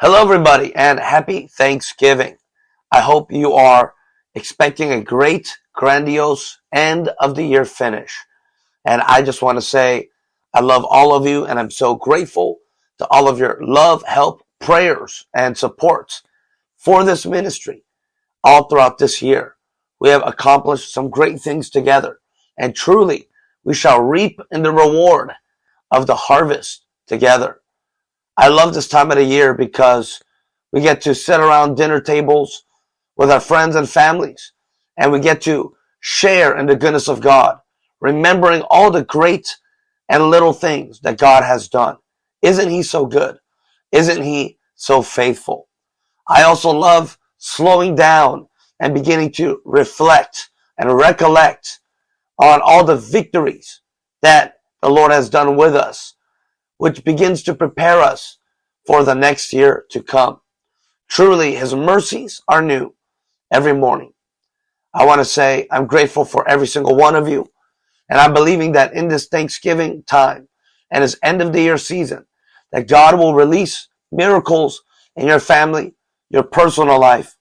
Hello, everybody, and happy Thanksgiving. I hope you are expecting a great, grandiose end of the year finish. And I just want to say, I love all of you, and I'm so grateful to all of your love, help, prayers, and supports for this ministry all throughout this year. We have accomplished some great things together, and truly, we shall reap in the reward of the harvest together. I love this time of the year because we get to sit around dinner tables with our friends and families, and we get to share in the goodness of God, remembering all the great and little things that God has done. Isn't He so good? Isn't He so faithful? I also love slowing down and beginning to reflect and recollect on all the victories that the Lord has done with us, which begins to prepare us for the next year to come. Truly, His mercies are new every morning. I want to say I'm grateful for every single one of you. And I'm believing that in this Thanksgiving time and this end of the year season, that God will release miracles in your family, your personal life,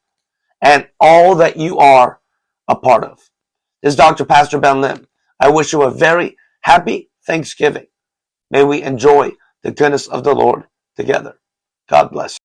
and all that you are a part of. This is Dr. Pastor Ben Lim. I wish you a very happy Thanksgiving. May we enjoy the goodness of the Lord together. God bless.